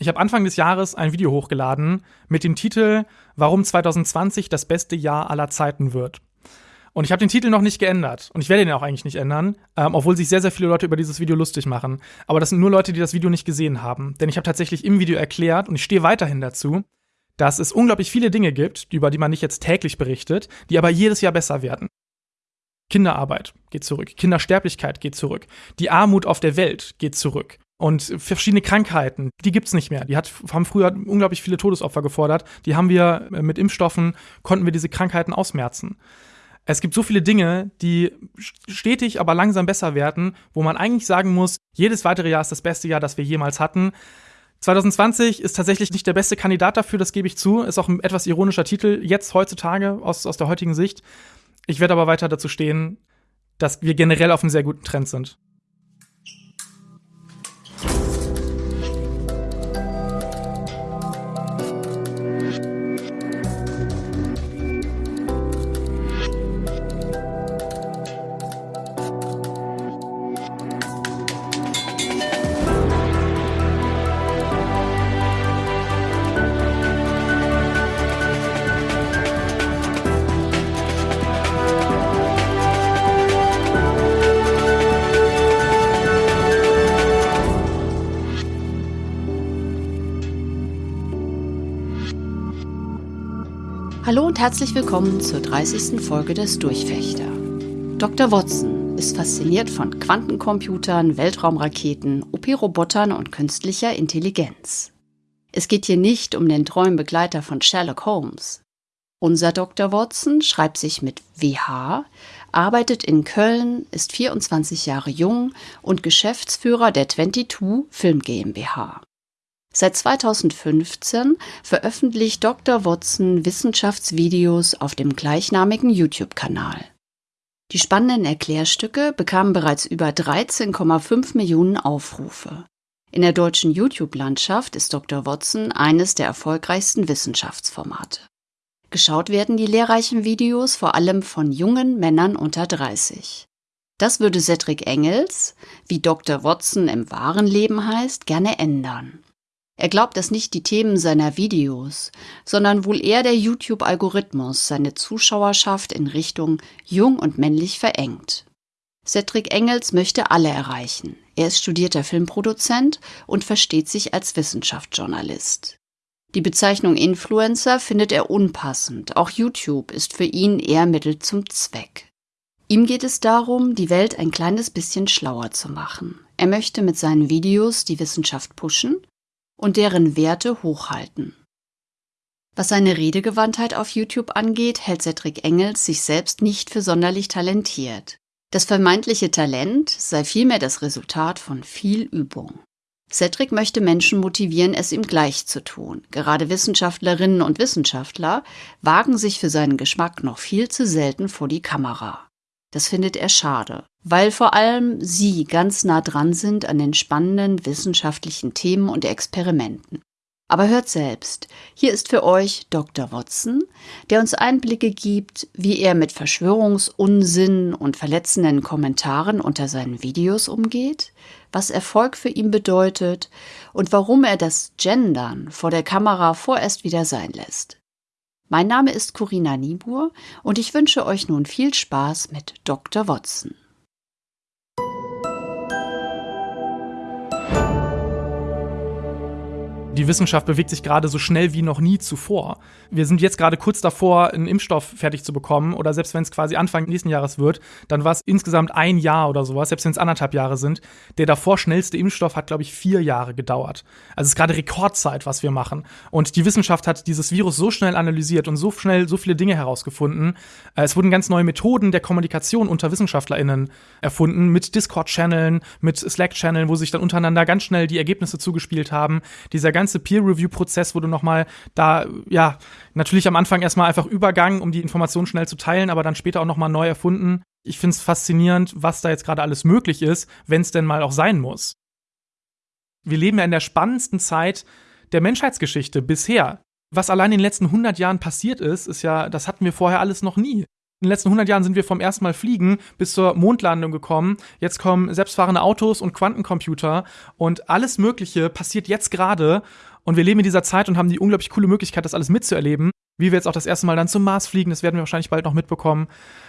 Ich habe Anfang des Jahres ein Video hochgeladen mit dem Titel Warum 2020 das beste Jahr aller Zeiten wird. Und ich habe den Titel noch nicht geändert. Und ich werde den auch eigentlich nicht ändern, ähm, obwohl sich sehr, sehr viele Leute über dieses Video lustig machen. Aber das sind nur Leute, die das Video nicht gesehen haben. Denn ich habe tatsächlich im Video erklärt, und ich stehe weiterhin dazu, dass es unglaublich viele Dinge gibt, über die man nicht jetzt täglich berichtet, die aber jedes Jahr besser werden. Kinderarbeit geht zurück, Kindersterblichkeit geht zurück, die Armut auf der Welt geht zurück. Und verschiedene Krankheiten, die gibt's nicht mehr. Die hat, haben früher unglaublich viele Todesopfer gefordert. Die haben wir äh, mit Impfstoffen, konnten wir diese Krankheiten ausmerzen. Es gibt so viele Dinge, die stetig, aber langsam besser werden, wo man eigentlich sagen muss, jedes weitere Jahr ist das beste Jahr, das wir jemals hatten. 2020 ist tatsächlich nicht der beste Kandidat dafür, das gebe ich zu. Ist auch ein etwas ironischer Titel, jetzt heutzutage, aus, aus der heutigen Sicht. Ich werde aber weiter dazu stehen, dass wir generell auf einem sehr guten Trend sind. Herzlich willkommen zur 30. Folge des Durchfechter. Dr. Watson ist fasziniert von Quantencomputern, Weltraumraketen, OP-Robotern und künstlicher Intelligenz. Es geht hier nicht um den treuen Begleiter von Sherlock Holmes. Unser Dr. Watson schreibt sich mit WH, arbeitet in Köln, ist 24 Jahre jung und Geschäftsführer der 22 Film GmbH. Seit 2015 veröffentlicht Dr. Watson Wissenschaftsvideos auf dem gleichnamigen YouTube-Kanal. Die spannenden Erklärstücke bekamen bereits über 13,5 Millionen Aufrufe. In der deutschen YouTube-Landschaft ist Dr. Watson eines der erfolgreichsten Wissenschaftsformate. Geschaut werden die lehrreichen Videos vor allem von jungen Männern unter 30. Das würde Cedric Engels, wie Dr. Watson im wahren Leben heißt, gerne ändern. Er glaubt, dass nicht die Themen seiner Videos, sondern wohl eher der YouTube-Algorithmus seine Zuschauerschaft in Richtung jung und männlich verengt. Cedric Engels möchte alle erreichen. Er ist studierter Filmproduzent und versteht sich als Wissenschaftsjournalist. Die Bezeichnung Influencer findet er unpassend. Auch YouTube ist für ihn eher Mittel zum Zweck. Ihm geht es darum, die Welt ein kleines bisschen schlauer zu machen. Er möchte mit seinen Videos die Wissenschaft pushen und deren Werte hochhalten. Was seine Redegewandtheit auf YouTube angeht, hält Cedric Engels sich selbst nicht für sonderlich talentiert. Das vermeintliche Talent sei vielmehr das Resultat von viel Übung. Cedric möchte Menschen motivieren, es ihm gleich zu tun. Gerade Wissenschaftlerinnen und Wissenschaftler wagen sich für seinen Geschmack noch viel zu selten vor die Kamera. Das findet er schade, weil vor allem Sie ganz nah dran sind an den spannenden wissenschaftlichen Themen und Experimenten. Aber hört selbst, hier ist für euch Dr. Watson, der uns Einblicke gibt, wie er mit Verschwörungsunsinn und verletzenden Kommentaren unter seinen Videos umgeht, was Erfolg für ihn bedeutet und warum er das Gendern vor der Kamera vorerst wieder sein lässt. Mein Name ist Corinna Niebuhr und ich wünsche euch nun viel Spaß mit Dr. Watson. Die Wissenschaft bewegt sich gerade so schnell wie noch nie zuvor. Wir sind jetzt gerade kurz davor, einen Impfstoff fertig zu bekommen. Oder selbst wenn es quasi Anfang nächsten Jahres wird, dann war es insgesamt ein Jahr oder sowas, selbst wenn es anderthalb Jahre sind. Der davor schnellste Impfstoff hat, glaube ich, vier Jahre gedauert. Also es ist gerade Rekordzeit, was wir machen. Und die Wissenschaft hat dieses Virus so schnell analysiert und so schnell so viele Dinge herausgefunden. Äh, es wurden ganz neue Methoden der Kommunikation unter WissenschaftlerInnen erfunden, mit Discord-Channeln, mit Slack-Channeln, wo sich dann untereinander ganz schnell die Ergebnisse zugespielt haben. Dieser ganze Peer-Review-Prozess, wo du nochmal da, ja, natürlich am Anfang erstmal einfach Übergang, um die Informationen schnell zu teilen, aber dann später auch nochmal neu erfunden. Ich finde es faszinierend, was da jetzt gerade alles möglich ist, wenn es denn mal auch sein muss. Wir leben ja in der spannendsten Zeit der Menschheitsgeschichte bisher. Was allein in den letzten 100 Jahren passiert ist, ist ja, das hatten wir vorher alles noch nie in den letzten 100 Jahren sind wir vom ersten Mal fliegen bis zur Mondlandung gekommen. Jetzt kommen selbstfahrende Autos und Quantencomputer und alles Mögliche passiert jetzt gerade. Und wir leben in dieser Zeit und haben die unglaublich coole Möglichkeit, das alles mitzuerleben. Wie wir jetzt auch das erste Mal dann zum Mars fliegen, das werden wir wahrscheinlich bald noch mitbekommen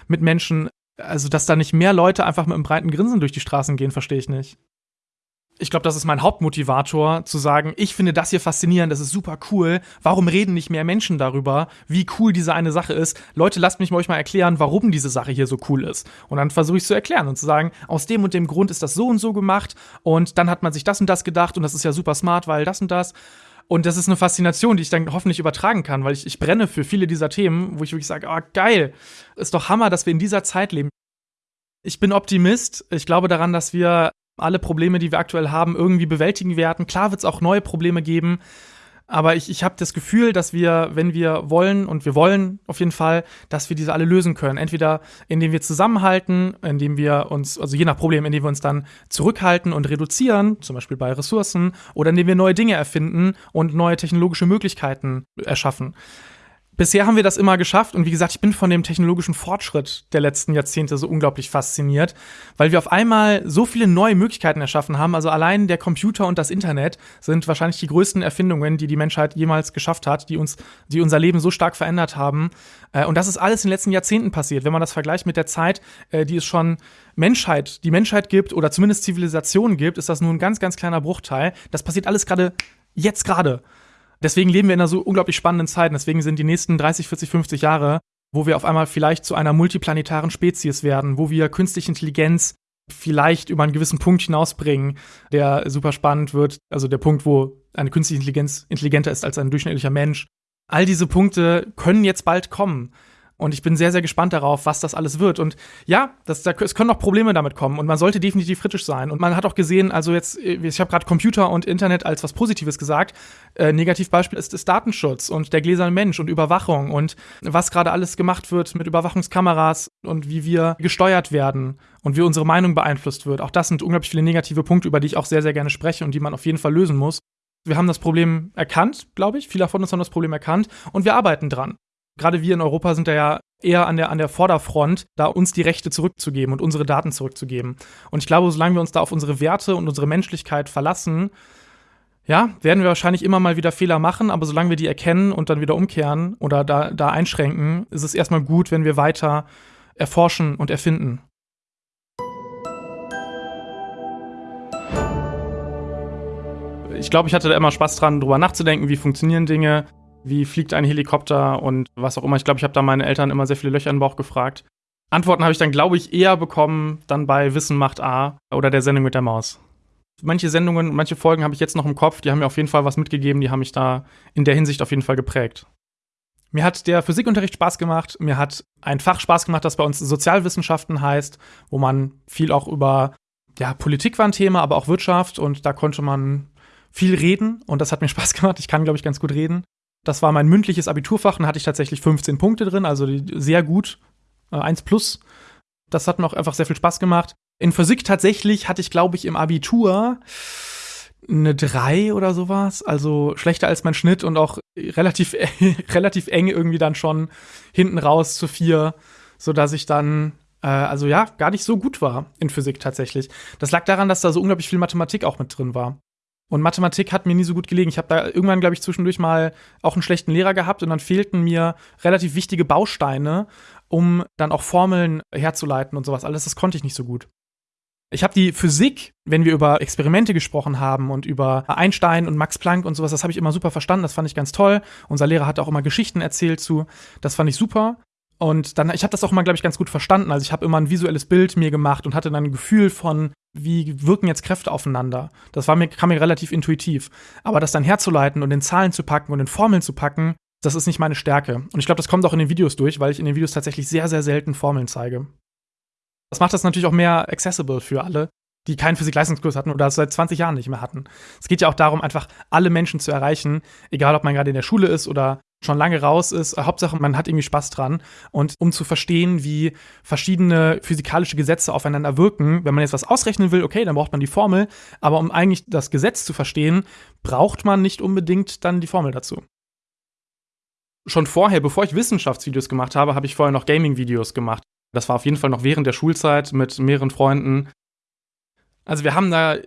mit Menschen. Also, dass da nicht mehr Leute einfach mit einem breiten Grinsen durch die Straßen gehen, verstehe ich nicht ich glaube, das ist mein Hauptmotivator, zu sagen, ich finde das hier faszinierend, das ist super cool. Warum reden nicht mehr Menschen darüber, wie cool diese eine Sache ist? Leute, lasst mich euch mal erklären, warum diese Sache hier so cool ist. Und dann versuche ich es zu erklären und zu sagen, aus dem und dem Grund ist das so und so gemacht und dann hat man sich das und das gedacht und das ist ja super smart, weil das und das. Und das ist eine Faszination, die ich dann hoffentlich übertragen kann, weil ich, ich brenne für viele dieser Themen, wo ich wirklich sage, oh, geil, ist doch Hammer, dass wir in dieser Zeit leben. Ich bin Optimist. Ich glaube daran, dass wir alle Probleme, die wir aktuell haben, irgendwie bewältigen werden. Klar wird es auch neue Probleme geben, aber ich, ich habe das Gefühl, dass wir, wenn wir wollen, und wir wollen auf jeden Fall, dass wir diese alle lösen können. Entweder indem wir zusammenhalten, indem wir uns, also je nach Problem, indem wir uns dann zurückhalten und reduzieren, zum Beispiel bei Ressourcen, oder indem wir neue Dinge erfinden und neue technologische Möglichkeiten erschaffen bisher haben wir das immer geschafft und wie gesagt, ich bin von dem technologischen Fortschritt der letzten Jahrzehnte so unglaublich fasziniert, weil wir auf einmal so viele neue Möglichkeiten erschaffen haben. Also allein der Computer und das Internet sind wahrscheinlich die größten Erfindungen, die die Menschheit jemals geschafft hat, die uns, die unser Leben so stark verändert haben. Äh, und das ist alles in den letzten Jahrzehnten passiert. Wenn man das vergleicht mit der Zeit, äh, die es schon Menschheit, die Menschheit gibt oder zumindest Zivilisationen gibt, ist das nur ein ganz, ganz kleiner Bruchteil. Das passiert alles gerade jetzt gerade. Deswegen leben wir in einer so unglaublich spannenden Zeit. Deswegen sind die nächsten 30, 40, 50 Jahre, wo wir auf einmal vielleicht zu einer multiplanetaren Spezies werden, wo wir künstliche Intelligenz vielleicht über einen gewissen Punkt hinausbringen, der super spannend wird. Also der Punkt, wo eine künstliche Intelligenz intelligenter ist als ein durchschnittlicher Mensch. All diese Punkte können jetzt bald kommen. Und ich bin sehr, sehr gespannt darauf, was das alles wird. Und ja, das, da, es können noch Probleme damit kommen. Und man sollte definitiv kritisch sein. Und man hat auch gesehen, also jetzt, ich habe gerade Computer und Internet als was Positives gesagt. Äh, Negativbeispiel ist, ist Datenschutz und der gläserne Mensch und Überwachung und was gerade alles gemacht wird mit Überwachungskameras und wie wir gesteuert werden und wie unsere Meinung beeinflusst wird. Auch das sind unglaublich viele negative Punkte, über die ich auch sehr, sehr gerne spreche und die man auf jeden Fall lösen muss. Wir haben das Problem erkannt, glaube ich. Viele von uns haben das Problem erkannt und wir arbeiten dran gerade wir in Europa sind da ja eher an der, an der Vorderfront, da uns die Rechte zurückzugeben und unsere Daten zurückzugeben. Und ich glaube, solange wir uns da auf unsere Werte und unsere Menschlichkeit verlassen, ja, werden wir wahrscheinlich immer mal wieder Fehler machen, aber solange wir die erkennen und dann wieder umkehren oder da, da einschränken, ist es erstmal gut, wenn wir weiter erforschen und erfinden. Ich glaube, ich hatte da immer Spaß dran, drüber nachzudenken, wie funktionieren Dinge, wie fliegt ein Helikopter und was auch immer. Ich glaube, ich habe da meine Eltern immer sehr viele Löcher den Bauch gefragt. Antworten habe ich dann, glaube ich, eher bekommen dann bei Wissen macht A oder der Sendung mit der Maus. Manche Sendungen, manche Folgen habe ich jetzt noch im Kopf, die haben mir auf jeden Fall was mitgegeben, die haben mich da in der Hinsicht auf jeden Fall geprägt. Mir hat der Physikunterricht Spaß gemacht, mir hat ein Fach Spaß gemacht, das bei uns Sozialwissenschaften heißt, wo man viel auch über, ja, Politik war ein Thema, aber auch Wirtschaft und da konnte man viel reden und das hat mir Spaß gemacht. Ich kann, glaube ich, ganz gut reden. Das war mein mündliches Abiturfach und hatte ich tatsächlich 15 Punkte drin, also sehr gut, äh, 1 plus. Das hat mir auch einfach sehr viel Spaß gemacht. In Physik tatsächlich hatte ich, glaube ich, im Abitur eine 3 oder sowas, also schlechter als mein Schnitt und auch relativ, relativ eng irgendwie dann schon hinten raus zu 4, sodass ich dann äh, also ja, gar nicht so gut war in Physik tatsächlich. Das lag daran, dass da so unglaublich viel Mathematik auch mit drin war. Und Mathematik hat mir nie so gut gelegen. Ich habe da irgendwann, glaube ich, zwischendurch mal auch einen schlechten Lehrer gehabt und dann fehlten mir relativ wichtige Bausteine, um dann auch Formeln herzuleiten und sowas. Alles das konnte ich nicht so gut. Ich habe die Physik, wenn wir über Experimente gesprochen haben und über Einstein und Max Planck und sowas, das habe ich immer super verstanden, das fand ich ganz toll. Unser Lehrer hat auch immer Geschichten erzählt zu, das fand ich super. Und dann, ich habe das auch immer, glaube ich, ganz gut verstanden. Also ich habe immer ein visuelles Bild mir gemacht und hatte dann ein Gefühl von, wie wirken jetzt Kräfte aufeinander. Das war mir, kam mir relativ intuitiv. Aber das dann herzuleiten und in Zahlen zu packen und in Formeln zu packen, das ist nicht meine Stärke. Und ich glaube, das kommt auch in den Videos durch, weil ich in den Videos tatsächlich sehr, sehr selten Formeln zeige. Das macht das natürlich auch mehr accessible für alle, die keinen Physik-Leistungskurs hatten oder das seit 20 Jahren nicht mehr hatten. Es geht ja auch darum, einfach alle Menschen zu erreichen, egal ob man gerade in der Schule ist oder schon lange raus ist. Hauptsache, man hat irgendwie Spaß dran. Und um zu verstehen, wie verschiedene physikalische Gesetze aufeinander wirken, wenn man jetzt was ausrechnen will, okay, dann braucht man die Formel. Aber um eigentlich das Gesetz zu verstehen, braucht man nicht unbedingt dann die Formel dazu. Schon vorher, bevor ich Wissenschaftsvideos gemacht habe, habe ich vorher noch Gaming-Videos gemacht. Das war auf jeden Fall noch während der Schulzeit mit mehreren Freunden. Also wir haben da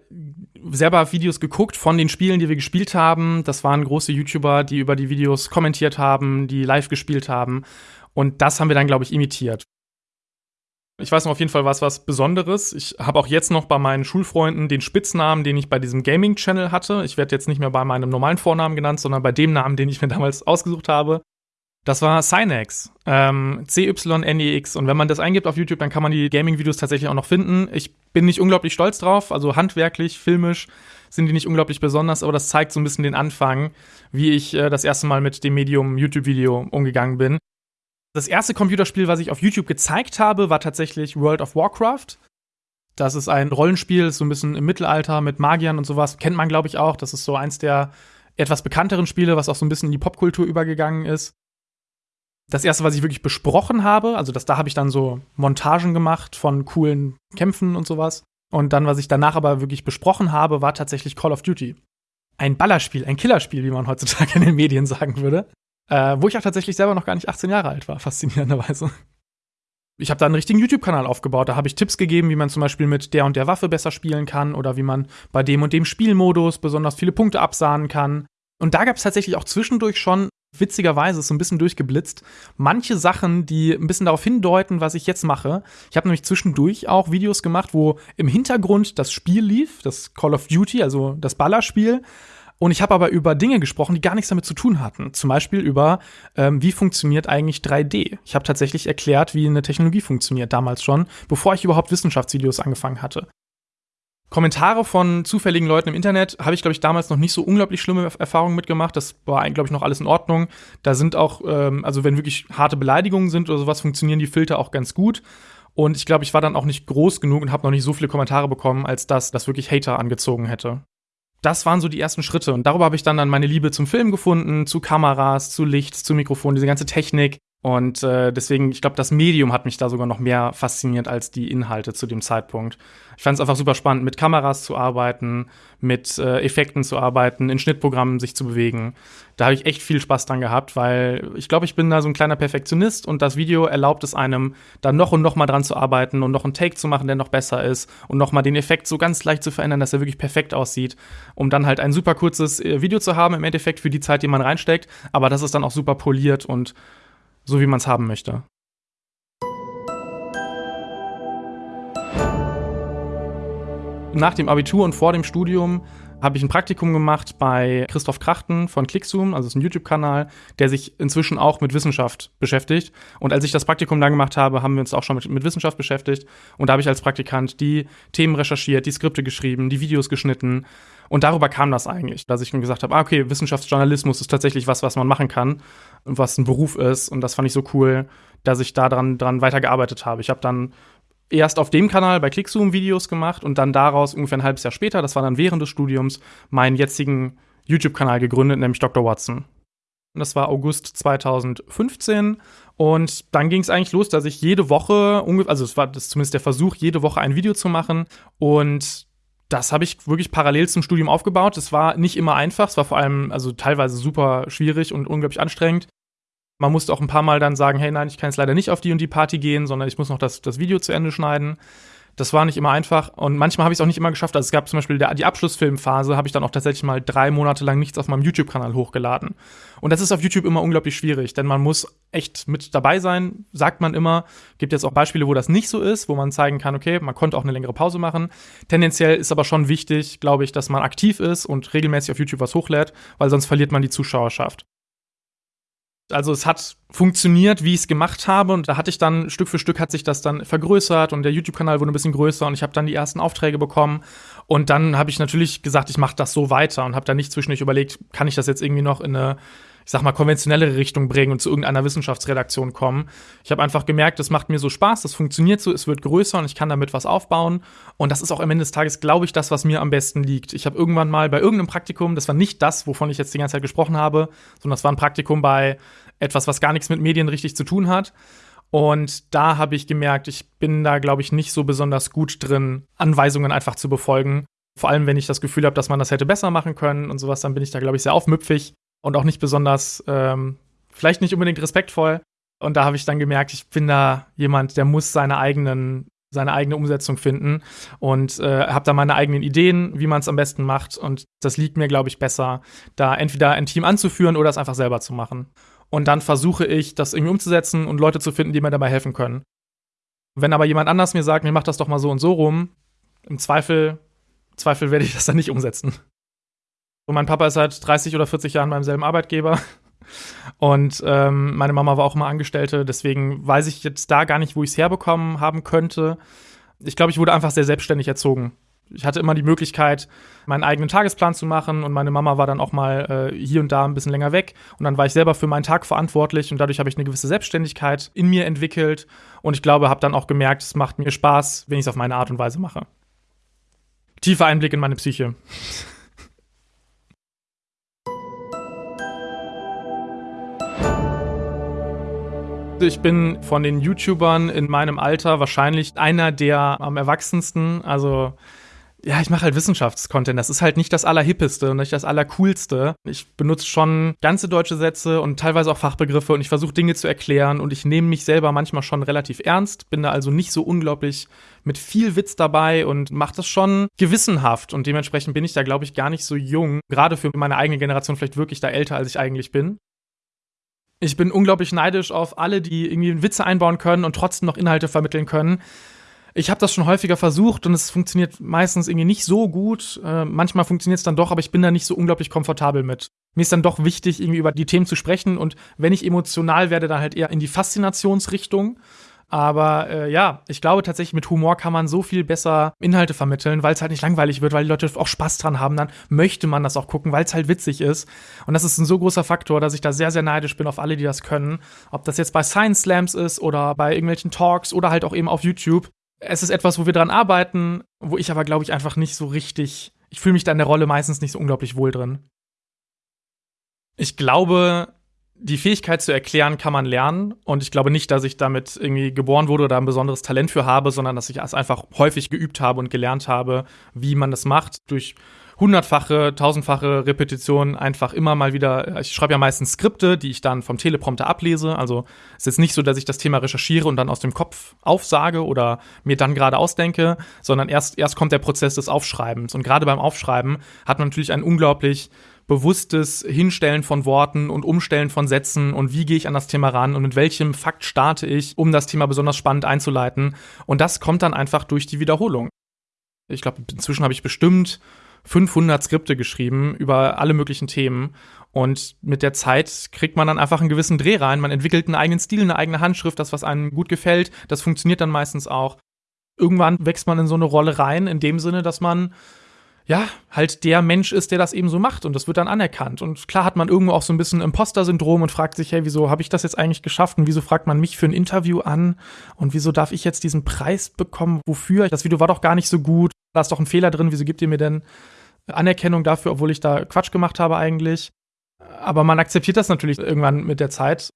selber Videos geguckt von den Spielen, die wir gespielt haben. Das waren große YouTuber, die über die Videos kommentiert haben, die live gespielt haben. Und das haben wir dann, glaube ich, imitiert. Ich weiß noch auf jeden Fall was was Besonderes. Ich habe auch jetzt noch bei meinen Schulfreunden den Spitznamen, den ich bei diesem Gaming-Channel hatte. Ich werde jetzt nicht mehr bei meinem normalen Vornamen genannt, sondern bei dem Namen, den ich mir damals ausgesucht habe. Das war Cynex, ähm, C-Y-N-E-X. Und wenn man das eingibt auf YouTube, dann kann man die Gaming-Videos tatsächlich auch noch finden. Ich bin nicht unglaublich stolz drauf, also handwerklich, filmisch sind die nicht unglaublich besonders, aber das zeigt so ein bisschen den Anfang, wie ich äh, das erste Mal mit dem Medium YouTube-Video umgegangen bin. Das erste Computerspiel, was ich auf YouTube gezeigt habe, war tatsächlich World of Warcraft. Das ist ein Rollenspiel, so ein bisschen im Mittelalter mit Magiern und sowas. Kennt man, glaube ich, auch. Das ist so eins der etwas bekannteren Spiele, was auch so ein bisschen in die Popkultur übergegangen ist. Das erste, was ich wirklich besprochen habe, also das, da habe ich dann so Montagen gemacht von coolen Kämpfen und sowas. Und dann, was ich danach aber wirklich besprochen habe, war tatsächlich Call of Duty. Ein Ballerspiel, ein Killerspiel, wie man heutzutage in den Medien sagen würde. Äh, wo ich auch tatsächlich selber noch gar nicht 18 Jahre alt war, faszinierenderweise. Ich habe da einen richtigen YouTube-Kanal aufgebaut. Da habe ich Tipps gegeben, wie man zum Beispiel mit der und der Waffe besser spielen kann oder wie man bei dem und dem Spielmodus besonders viele Punkte absahnen kann. Und da gab es tatsächlich auch zwischendurch schon, witzigerweise, so ein bisschen durchgeblitzt, manche Sachen, die ein bisschen darauf hindeuten, was ich jetzt mache. Ich habe nämlich zwischendurch auch Videos gemacht, wo im Hintergrund das Spiel lief, das Call of Duty, also das Ballerspiel. Und ich habe aber über Dinge gesprochen, die gar nichts damit zu tun hatten. Zum Beispiel über, ähm, wie funktioniert eigentlich 3D. Ich habe tatsächlich erklärt, wie eine Technologie funktioniert, damals schon, bevor ich überhaupt Wissenschaftsvideos angefangen hatte. Kommentare von zufälligen Leuten im Internet habe ich, glaube ich, damals noch nicht so unglaublich schlimme Erfahrungen mitgemacht. Das war, glaube ich, noch alles in Ordnung. Da sind auch, ähm, also wenn wirklich harte Beleidigungen sind oder sowas, funktionieren die Filter auch ganz gut. Und ich glaube, ich war dann auch nicht groß genug und habe noch nicht so viele Kommentare bekommen, als dass das wirklich Hater angezogen hätte das waren so die ersten Schritte. Und darüber habe ich dann, dann meine Liebe zum Film gefunden, zu Kameras, zu Licht, zu Mikrofon, diese ganze Technik. Und äh, deswegen, ich glaube, das Medium hat mich da sogar noch mehr fasziniert als die Inhalte zu dem Zeitpunkt. Ich fand es einfach super spannend, mit Kameras zu arbeiten, mit äh, Effekten zu arbeiten, in Schnittprogrammen sich zu bewegen. Da habe ich echt viel Spaß dran gehabt, weil ich glaube, ich bin da so ein kleiner Perfektionist und das Video erlaubt es einem, da noch und noch mal dran zu arbeiten und noch einen Take zu machen, der noch besser ist und noch mal den Effekt so ganz leicht zu verändern, dass er wirklich perfekt aussieht, um dann halt ein super kurzes äh, Video zu haben, im Endeffekt für die Zeit, die man reinsteckt, aber das ist dann auch super poliert und so wie man es haben möchte. Nach dem Abitur und vor dem Studium habe ich ein Praktikum gemacht bei Christoph Krachten von Clickzoom, also ist ein YouTube-Kanal, der sich inzwischen auch mit Wissenschaft beschäftigt. Und als ich das Praktikum da gemacht habe, haben wir uns auch schon mit, mit Wissenschaft beschäftigt. Und da habe ich als Praktikant die Themen recherchiert, die Skripte geschrieben, die Videos geschnitten. Und darüber kam das eigentlich, dass ich mir gesagt habe, ah, okay, Wissenschaftsjournalismus ist tatsächlich was, was man machen kann und was ein Beruf ist. Und das fand ich so cool, dass ich da dran, dran weitergearbeitet habe. Ich habe dann erst auf dem Kanal bei Clickzoom Videos gemacht und dann daraus ungefähr ein halbes Jahr später, das war dann während des Studiums, meinen jetzigen YouTube-Kanal gegründet, nämlich Dr. Watson. Und das war August 2015. Und dann ging es eigentlich los, dass ich jede Woche, also es war das zumindest der Versuch, jede Woche ein Video zu machen. Und das habe ich wirklich parallel zum Studium aufgebaut. Es war nicht immer einfach, es war vor allem also teilweise super schwierig und unglaublich anstrengend. Man musste auch ein paar Mal dann sagen, hey, nein, ich kann jetzt leider nicht auf die und die Party gehen, sondern ich muss noch das, das Video zu Ende schneiden. Das war nicht immer einfach und manchmal habe ich es auch nicht immer geschafft. Also es gab zum Beispiel der, die Abschlussfilmphase, habe ich dann auch tatsächlich mal drei Monate lang nichts auf meinem YouTube-Kanal hochgeladen. Und das ist auf YouTube immer unglaublich schwierig, denn man muss echt mit dabei sein, sagt man immer. Gibt jetzt auch Beispiele, wo das nicht so ist, wo man zeigen kann, okay, man konnte auch eine längere Pause machen. Tendenziell ist aber schon wichtig, glaube ich, dass man aktiv ist und regelmäßig auf YouTube was hochlädt, weil sonst verliert man die Zuschauerschaft. Also es hat funktioniert, wie ich es gemacht habe und da hatte ich dann Stück für Stück hat sich das dann vergrößert und der YouTube-Kanal wurde ein bisschen größer und ich habe dann die ersten Aufträge bekommen und dann habe ich natürlich gesagt, ich mache das so weiter und habe dann nicht zwischendurch überlegt, kann ich das jetzt irgendwie noch in eine ich sag mal, konventionellere Richtung bringen und zu irgendeiner Wissenschaftsredaktion kommen. Ich habe einfach gemerkt, das macht mir so Spaß, das funktioniert so, es wird größer und ich kann damit was aufbauen. Und das ist auch am Ende des Tages, glaube ich, das, was mir am besten liegt. Ich habe irgendwann mal bei irgendeinem Praktikum, das war nicht das, wovon ich jetzt die ganze Zeit gesprochen habe, sondern das war ein Praktikum bei etwas, was gar nichts mit Medien richtig zu tun hat. Und da habe ich gemerkt, ich bin da, glaube ich, nicht so besonders gut drin, Anweisungen einfach zu befolgen. Vor allem, wenn ich das Gefühl habe, dass man das hätte besser machen können und sowas, dann bin ich da, glaube ich, sehr aufmüpfig und auch nicht besonders, ähm, vielleicht nicht unbedingt respektvoll. Und da habe ich dann gemerkt, ich bin da jemand, der muss seine eigenen seine eigene Umsetzung finden und äh, habe da meine eigenen Ideen, wie man es am besten macht. Und das liegt mir, glaube ich, besser, da entweder ein Team anzuführen oder es einfach selber zu machen. Und dann versuche ich, das irgendwie umzusetzen und Leute zu finden, die mir dabei helfen können. Wenn aber jemand anders mir sagt, mir macht das doch mal so und so rum, im Zweifel, Zweifel werde ich das dann nicht umsetzen. Und mein Papa ist seit 30 oder 40 Jahren beim selben Arbeitgeber. Und ähm, meine Mama war auch immer Angestellte, deswegen weiß ich jetzt da gar nicht, wo ich es herbekommen haben könnte. Ich glaube, ich wurde einfach sehr selbstständig erzogen. Ich hatte immer die Möglichkeit, meinen eigenen Tagesplan zu machen und meine Mama war dann auch mal äh, hier und da ein bisschen länger weg und dann war ich selber für meinen Tag verantwortlich und dadurch habe ich eine gewisse Selbstständigkeit in mir entwickelt und ich glaube, habe dann auch gemerkt, es macht mir Spaß, wenn ich es auf meine Art und Weise mache. Tiefer Einblick in meine Psyche. Ich bin von den YouTubern in meinem Alter wahrscheinlich einer der am erwachsensten. Also ja, ich mache halt Wissenschaftscontent. Das ist halt nicht das Allerhippeste und nicht das Allercoolste. Ich benutze schon ganze deutsche Sätze und teilweise auch Fachbegriffe und ich versuche Dinge zu erklären und ich nehme mich selber manchmal schon relativ ernst, bin da also nicht so unglaublich mit viel Witz dabei und mache das schon gewissenhaft und dementsprechend bin ich da, glaube ich, gar nicht so jung. Gerade für meine eigene Generation vielleicht wirklich da älter, als ich eigentlich bin. Ich bin unglaublich neidisch auf alle, die irgendwie Witze einbauen können und trotzdem noch Inhalte vermitteln können. Ich habe das schon häufiger versucht und es funktioniert meistens irgendwie nicht so gut. Äh, manchmal funktioniert es dann doch, aber ich bin da nicht so unglaublich komfortabel mit. Mir ist dann doch wichtig, irgendwie über die Themen zu sprechen und wenn ich emotional werde, dann halt eher in die Faszinationsrichtung. Aber äh, ja, ich glaube tatsächlich, mit Humor kann man so viel besser Inhalte vermitteln, weil es halt nicht langweilig wird, weil die Leute auch Spaß dran haben. Dann möchte man das auch gucken, weil es halt witzig ist. Und das ist ein so großer Faktor, dass ich da sehr, sehr neidisch bin auf alle, die das können. Ob das jetzt bei Science Slams ist oder bei irgendwelchen Talks oder halt auch eben auf YouTube. Es ist etwas, wo wir dran arbeiten, wo ich aber, glaube ich, einfach nicht so richtig. Ich fühle mich da in der Rolle meistens nicht so unglaublich wohl drin. Ich glaube, die Fähigkeit zu erklären kann man lernen. Und ich glaube nicht, dass ich damit irgendwie geboren wurde oder ein besonderes Talent für habe, sondern dass ich es einfach häufig geübt habe und gelernt habe, wie man das macht. Durch hundertfache, tausendfache Repetitionen einfach immer mal wieder. Ich schreibe ja meistens Skripte, die ich dann vom Teleprompter ablese. Also es ist nicht so, dass ich das Thema recherchiere und dann aus dem Kopf aufsage oder mir dann gerade ausdenke, sondern erst, erst kommt der Prozess des Aufschreibens. Und gerade beim Aufschreiben hat man natürlich einen unglaublich bewusstes Hinstellen von Worten und Umstellen von Sätzen und wie gehe ich an das Thema ran und mit welchem Fakt starte ich, um das Thema besonders spannend einzuleiten. Und das kommt dann einfach durch die Wiederholung. Ich glaube, inzwischen habe ich bestimmt 500 Skripte geschrieben über alle möglichen Themen. Und mit der Zeit kriegt man dann einfach einen gewissen Dreh rein. Man entwickelt einen eigenen Stil, eine eigene Handschrift, das, was einem gut gefällt. Das funktioniert dann meistens auch. Irgendwann wächst man in so eine Rolle rein, in dem Sinne, dass man ja, halt der Mensch ist, der das eben so macht und das wird dann anerkannt. Und klar hat man irgendwo auch so ein bisschen Imposter-Syndrom und fragt sich, hey, wieso habe ich das jetzt eigentlich geschafft und wieso fragt man mich für ein Interview an und wieso darf ich jetzt diesen Preis bekommen? Wofür? Das Video war doch gar nicht so gut. Da ist doch ein Fehler drin. Wieso gibt ihr mir denn Anerkennung dafür, obwohl ich da Quatsch gemacht habe eigentlich? Aber man akzeptiert das natürlich irgendwann mit der Zeit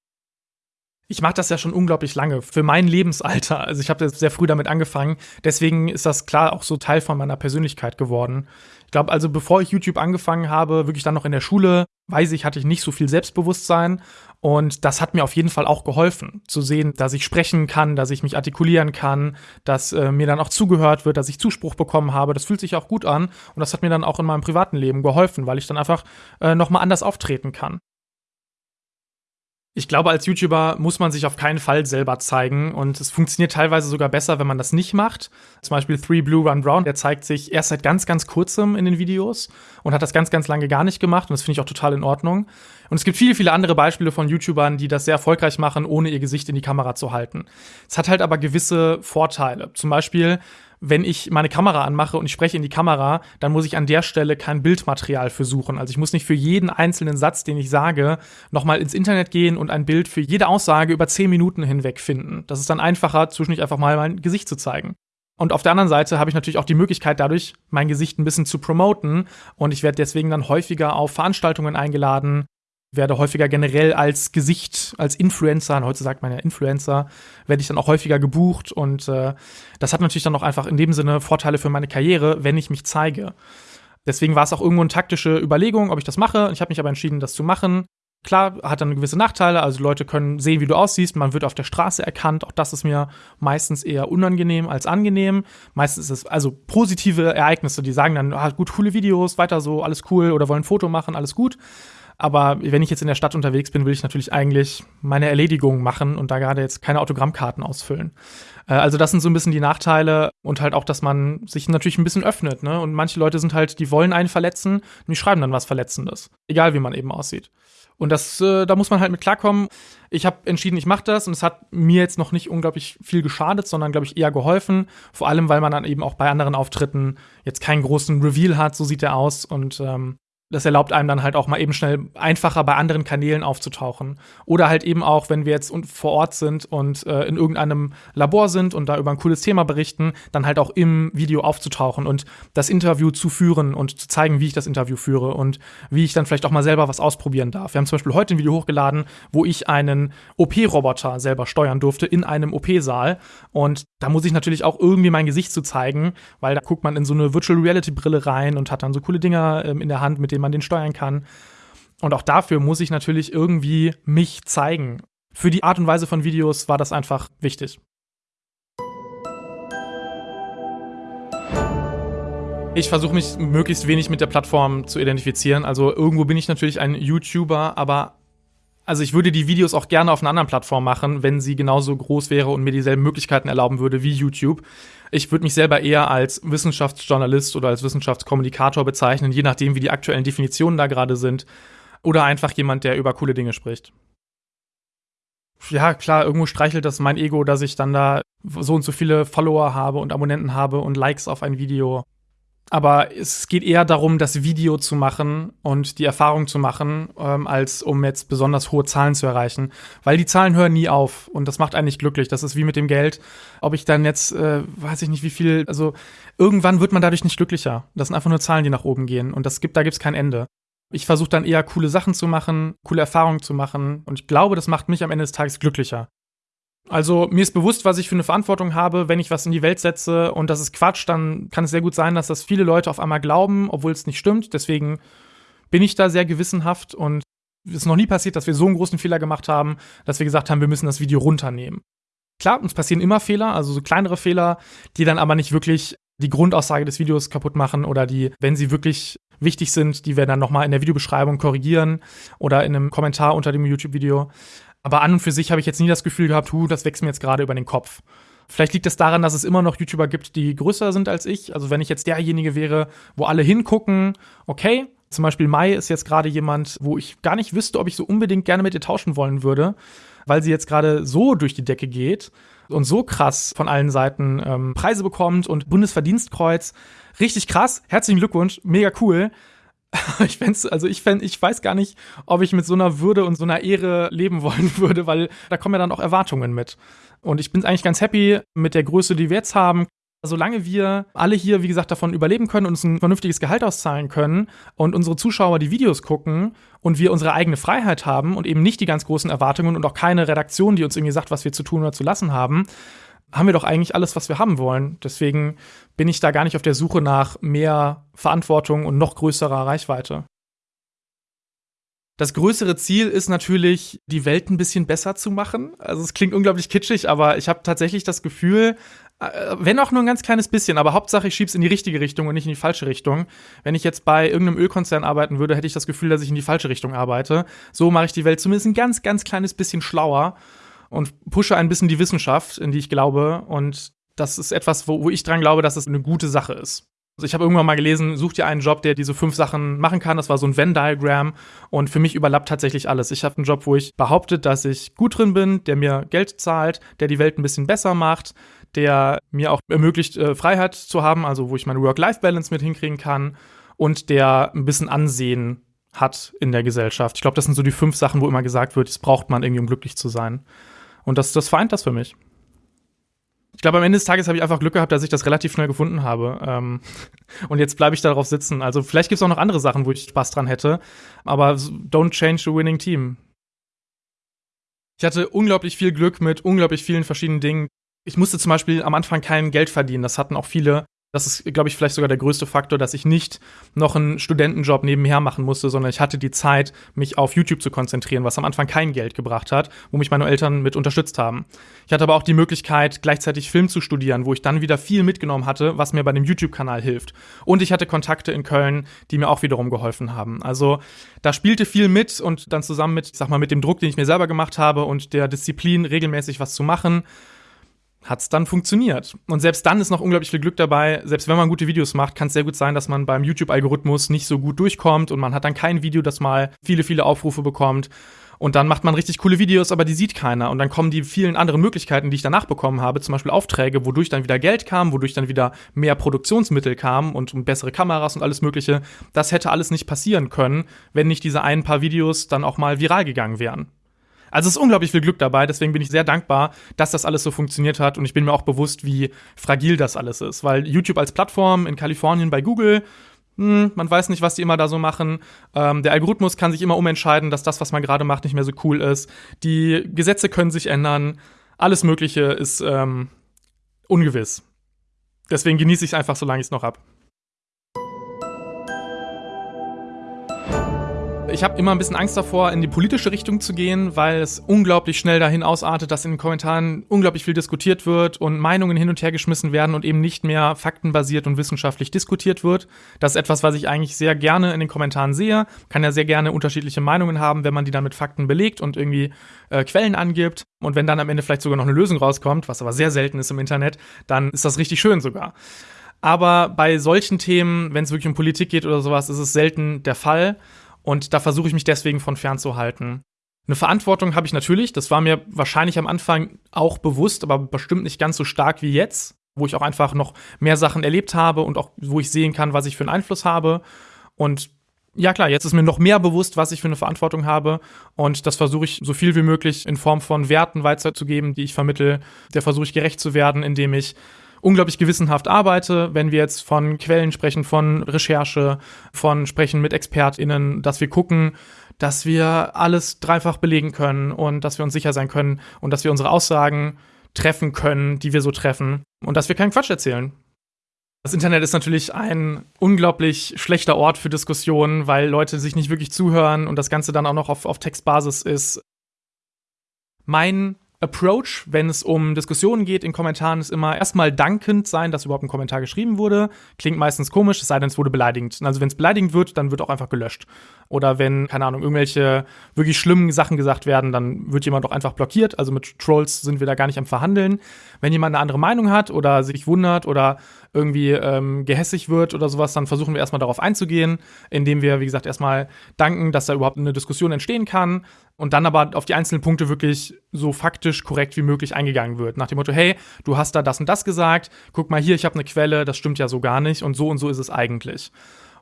ich mache das ja schon unglaublich lange, für mein Lebensalter. Also ich habe sehr früh damit angefangen. Deswegen ist das klar auch so Teil von meiner Persönlichkeit geworden. Ich glaube, also bevor ich YouTube angefangen habe, wirklich dann noch in der Schule, weiß ich, hatte ich nicht so viel Selbstbewusstsein. Und das hat mir auf jeden Fall auch geholfen, zu sehen, dass ich sprechen kann, dass ich mich artikulieren kann, dass äh, mir dann auch zugehört wird, dass ich Zuspruch bekommen habe. Das fühlt sich auch gut an. Und das hat mir dann auch in meinem privaten Leben geholfen, weil ich dann einfach äh, nochmal anders auftreten kann ich glaube, als YouTuber muss man sich auf keinen Fall selber zeigen und es funktioniert teilweise sogar besser, wenn man das nicht macht. Zum Beispiel Three Blue Run Brown, der zeigt sich erst seit ganz, ganz kurzem in den Videos und hat das ganz, ganz lange gar nicht gemacht und das finde ich auch total in Ordnung. Und es gibt viele, viele andere Beispiele von YouTubern, die das sehr erfolgreich machen, ohne ihr Gesicht in die Kamera zu halten. Es hat halt aber gewisse Vorteile. Zum Beispiel wenn ich meine Kamera anmache und ich spreche in die Kamera, dann muss ich an der Stelle kein Bildmaterial für suchen. Also ich muss nicht für jeden einzelnen Satz, den ich sage, nochmal ins Internet gehen und ein Bild für jede Aussage über zehn Minuten hinweg finden. Das ist dann einfacher, zwischendurch einfach mal mein Gesicht zu zeigen. Und auf der anderen Seite habe ich natürlich auch die Möglichkeit, dadurch mein Gesicht ein bisschen zu promoten. Und ich werde deswegen dann häufiger auf Veranstaltungen eingeladen, werde häufiger generell als Gesicht, als Influencer, heute sagt man ja Influencer, werde ich dann auch häufiger gebucht und äh, das hat natürlich dann auch einfach in dem Sinne Vorteile für meine Karriere, wenn ich mich zeige. Deswegen war es auch irgendwo eine taktische Überlegung, ob ich das mache. Ich habe mich aber entschieden, das zu machen. Klar, hat dann gewisse Nachteile, also Leute können sehen, wie du aussiehst, man wird auf der Straße erkannt, auch das ist mir meistens eher unangenehm als angenehm. Meistens ist es also positive Ereignisse, die sagen dann, ah, gut, coole Videos, weiter so, alles cool oder wollen ein Foto machen, alles gut. Aber wenn ich jetzt in der Stadt unterwegs bin, will ich natürlich eigentlich meine Erledigung machen und da gerade jetzt keine Autogrammkarten ausfüllen. Äh, also das sind so ein bisschen die Nachteile und halt auch, dass man sich natürlich ein bisschen öffnet. Ne? Und manche Leute sind halt, die wollen einen verletzen und die schreiben dann was Verletzendes. Egal, wie man eben aussieht. Und das, äh, da muss man halt mit klarkommen. Ich habe entschieden, ich mache das und es hat mir jetzt noch nicht unglaublich viel geschadet, sondern glaube ich eher geholfen. Vor allem, weil man dann eben auch bei anderen Auftritten jetzt keinen großen Reveal hat, so sieht er aus und ähm, das erlaubt einem dann halt auch mal eben schnell einfacher bei anderen Kanälen aufzutauchen. Oder halt eben auch, wenn wir jetzt vor Ort sind und äh, in irgendeinem Labor sind und da über ein cooles Thema berichten, dann halt auch im Video aufzutauchen und das Interview zu führen und zu zeigen, wie ich das Interview führe und wie ich dann vielleicht auch mal selber was ausprobieren darf. Wir haben zum Beispiel heute ein Video hochgeladen, wo ich einen OP-Roboter selber steuern durfte in einem OP-Saal. Und da muss ich natürlich auch irgendwie mein Gesicht zu zeigen, weil da guckt man in so eine Virtual Reality-Brille rein und hat dann so coole Dinger ähm, in der Hand, mit denen man den steuern kann. Und auch dafür muss ich natürlich irgendwie mich zeigen. Für die Art und Weise von Videos war das einfach wichtig. Ich versuche mich möglichst wenig mit der Plattform zu identifizieren. Also irgendwo bin ich natürlich ein YouTuber, aber also ich würde die Videos auch gerne auf einer anderen Plattform machen, wenn sie genauso groß wäre und mir dieselben Möglichkeiten erlauben würde wie YouTube. Ich würde mich selber eher als Wissenschaftsjournalist oder als Wissenschaftskommunikator bezeichnen, je nachdem, wie die aktuellen Definitionen da gerade sind. Oder einfach jemand, der über coole Dinge spricht. Ja, klar, irgendwo streichelt das mein Ego, dass ich dann da so und so viele Follower habe und Abonnenten habe und Likes auf ein Video. Aber es geht eher darum, das Video zu machen und die Erfahrung zu machen, ähm, als um jetzt besonders hohe Zahlen zu erreichen. Weil die Zahlen hören nie auf und das macht eigentlich glücklich. Das ist wie mit dem Geld. Ob ich dann jetzt, äh, weiß ich nicht wie viel, also irgendwann wird man dadurch nicht glücklicher. Das sind einfach nur Zahlen, die nach oben gehen und das gibt, da gibt's kein Ende. Ich versuche dann eher coole Sachen zu machen, coole Erfahrungen zu machen und ich glaube, das macht mich am Ende des Tages glücklicher. Also mir ist bewusst, was ich für eine Verantwortung habe, wenn ich was in die Welt setze und das ist Quatsch, dann kann es sehr gut sein, dass das viele Leute auf einmal glauben, obwohl es nicht stimmt. Deswegen bin ich da sehr gewissenhaft und es ist noch nie passiert, dass wir so einen großen Fehler gemacht haben, dass wir gesagt haben, wir müssen das Video runternehmen. Klar, uns passieren immer Fehler, also so kleinere Fehler, die dann aber nicht wirklich die Grundaussage des Videos kaputt machen oder die, wenn sie wirklich wichtig sind, die wir dann nochmal in der Videobeschreibung korrigieren oder in einem Kommentar unter dem YouTube-Video. Aber an und für sich habe ich jetzt nie das Gefühl gehabt, hu, das wächst mir jetzt gerade über den Kopf. Vielleicht liegt es daran, dass es immer noch YouTuber gibt, die größer sind als ich. Also wenn ich jetzt derjenige wäre, wo alle hingucken, okay. Zum Beispiel Mai ist jetzt gerade jemand, wo ich gar nicht wüsste, ob ich so unbedingt gerne mit ihr tauschen wollen würde, weil sie jetzt gerade so durch die Decke geht und so krass von allen Seiten ähm, Preise bekommt und Bundesverdienstkreuz. Richtig krass. Herzlichen Glückwunsch. Mega cool. ich fände also ich fänd, ich weiß gar nicht, ob ich mit so einer Würde und so einer Ehre leben wollen würde, weil da kommen ja dann auch Erwartungen mit. Und ich bin eigentlich ganz happy mit der Größe, die wir jetzt haben. Solange wir alle hier, wie gesagt, davon überleben können und uns ein vernünftiges Gehalt auszahlen können und unsere Zuschauer die Videos gucken und wir unsere eigene Freiheit haben und eben nicht die ganz großen Erwartungen und auch keine Redaktion, die uns irgendwie sagt, was wir zu tun oder zu lassen haben, haben wir doch eigentlich alles, was wir haben wollen. Deswegen bin ich da gar nicht auf der Suche nach mehr Verantwortung und noch größerer Reichweite. Das größere Ziel ist natürlich, die Welt ein bisschen besser zu machen. Also es klingt unglaublich kitschig, aber ich habe tatsächlich das Gefühl, äh, wenn auch nur ein ganz kleines bisschen, aber Hauptsache ich schieb's in die richtige Richtung und nicht in die falsche Richtung. Wenn ich jetzt bei irgendeinem Ölkonzern arbeiten würde, hätte ich das Gefühl, dass ich in die falsche Richtung arbeite. So mache ich die Welt zumindest ein ganz, ganz kleines bisschen schlauer und pushe ein bisschen die Wissenschaft, in die ich glaube. Und das ist etwas, wo, wo ich dran glaube, dass es eine gute Sache ist. Also ich habe irgendwann mal gelesen, such dir einen Job, der diese fünf Sachen machen kann. Das war so ein Venn-Diagramm und für mich überlappt tatsächlich alles. Ich habe einen Job, wo ich behaupte, dass ich gut drin bin, der mir Geld zahlt, der die Welt ein bisschen besser macht, der mir auch ermöglicht, äh, Freiheit zu haben, also wo ich meine Work-Life-Balance mit hinkriegen kann und der ein bisschen Ansehen hat in der Gesellschaft. Ich glaube, das sind so die fünf Sachen, wo immer gesagt wird, das braucht man irgendwie, um glücklich zu sein. Und das, das vereint das für mich. Ich glaube, am Ende des Tages habe ich einfach Glück gehabt, dass ich das relativ schnell gefunden habe. Ähm, und jetzt bleibe ich darauf sitzen. Also vielleicht gibt es auch noch andere Sachen, wo ich Spaß dran hätte. Aber don't change the winning team. Ich hatte unglaublich viel Glück mit unglaublich vielen verschiedenen Dingen. Ich musste zum Beispiel am Anfang kein Geld verdienen. Das hatten auch viele Das ist, glaube ich, vielleicht sogar der größte Faktor, dass ich nicht noch einen Studentenjob nebenher machen musste, sondern ich hatte die Zeit, mich auf YouTube zu konzentrieren, was am Anfang kein Geld gebracht hat, wo mich meine Eltern mit unterstützt haben. Ich hatte aber auch die Möglichkeit, gleichzeitig Film zu studieren, wo ich dann wieder viel mitgenommen hatte, was mir bei dem YouTube-Kanal hilft. Und ich hatte Kontakte in Köln, die mir auch wiederum geholfen haben. Also da spielte viel mit und dann zusammen mit, ich sag mal, mit dem Druck, den ich mir selber gemacht habe und der Disziplin, regelmäßig was zu machen, hat es dann funktioniert. Und selbst dann ist noch unglaublich viel Glück dabei. Selbst wenn man gute Videos macht, kann es sehr gut sein, dass man beim YouTube-Algorithmus nicht so gut durchkommt und man hat dann kein Video, das mal viele, viele Aufrufe bekommt. Und dann macht man richtig coole Videos, aber die sieht keiner. Und dann kommen die vielen anderen Möglichkeiten, die ich danach bekommen habe, zum Beispiel Aufträge, wodurch dann wieder Geld kam, wodurch dann wieder mehr Produktionsmittel kamen und bessere Kameras und alles Mögliche. Das hätte alles nicht passieren können, wenn nicht diese ein paar Videos dann auch mal viral gegangen wären. Also es ist unglaublich viel Glück dabei, deswegen bin ich sehr dankbar, dass das alles so funktioniert hat und ich bin mir auch bewusst, wie fragil das alles ist, weil YouTube als Plattform in Kalifornien bei Google, hm, man weiß nicht, was die immer da so machen. Ähm, der Algorithmus kann sich immer umentscheiden, dass das, was man gerade macht, nicht mehr so cool ist. Die Gesetze können sich ändern. Alles Mögliche ist ähm, ungewiss. Deswegen genieße ich es einfach, solange ich es noch habe. Ich habe immer ein bisschen Angst davor, in die politische Richtung zu gehen, weil es unglaublich schnell dahin ausartet, dass in den Kommentaren unglaublich viel diskutiert wird und Meinungen hin und her geschmissen werden und eben nicht mehr faktenbasiert und wissenschaftlich diskutiert wird. Das ist etwas, was ich eigentlich sehr gerne in den Kommentaren sehe. Kann ja sehr gerne unterschiedliche Meinungen haben, wenn man die dann mit Fakten belegt und irgendwie äh, Quellen angibt. Und wenn dann am Ende vielleicht sogar noch eine Lösung rauskommt, was aber sehr selten ist im Internet, dann ist das richtig schön sogar. Aber bei solchen Themen, wenn es wirklich um Politik geht oder sowas, ist es selten der Fall. Und da versuche ich mich deswegen von fernzuhalten. Eine Verantwortung habe ich natürlich, das war mir wahrscheinlich am Anfang auch bewusst, aber bestimmt nicht ganz so stark wie jetzt, wo ich auch einfach noch mehr Sachen erlebt habe und auch wo ich sehen kann, was ich für einen Einfluss habe. Und ja klar, jetzt ist mir noch mehr bewusst, was ich für eine Verantwortung habe und das versuche ich so viel wie möglich in Form von Werten weiterzugeben, die ich vermittel. Der versuche ich gerecht zu werden, indem ich unglaublich gewissenhaft arbeite, wenn wir jetzt von Quellen sprechen, von Recherche, von sprechen mit ExpertInnen, dass wir gucken, dass wir alles dreifach belegen können und dass wir uns sicher sein können und dass wir unsere Aussagen treffen können, die wir so treffen und dass wir keinen Quatsch erzählen. Das Internet ist natürlich ein unglaublich schlechter Ort für Diskussionen, weil Leute sich nicht wirklich zuhören und das Ganze dann auch noch auf, auf Textbasis ist. Mein Approach, wenn es um Diskussionen geht in Kommentaren, ist immer erstmal dankend sein, dass überhaupt ein Kommentar geschrieben wurde. Klingt meistens komisch, es sei denn, es wurde beleidigend. Also wenn es beleidigend wird, dann wird auch einfach gelöscht. Oder wenn, keine Ahnung, irgendwelche wirklich schlimmen Sachen gesagt werden, dann wird jemand auch einfach blockiert. Also mit Trolls sind wir da gar nicht am Verhandeln. Wenn jemand eine andere Meinung hat oder sich wundert oder irgendwie ähm, gehässig wird oder sowas, dann versuchen wir erstmal darauf einzugehen, indem wir, wie gesagt, erstmal danken, dass da überhaupt eine Diskussion entstehen kann und dann aber auf die einzelnen Punkte wirklich so faktisch korrekt wie möglich eingegangen wird. Nach dem Motto, hey, du hast da das und das gesagt, guck mal hier, ich habe eine Quelle, das stimmt ja so gar nicht und so und so ist es eigentlich.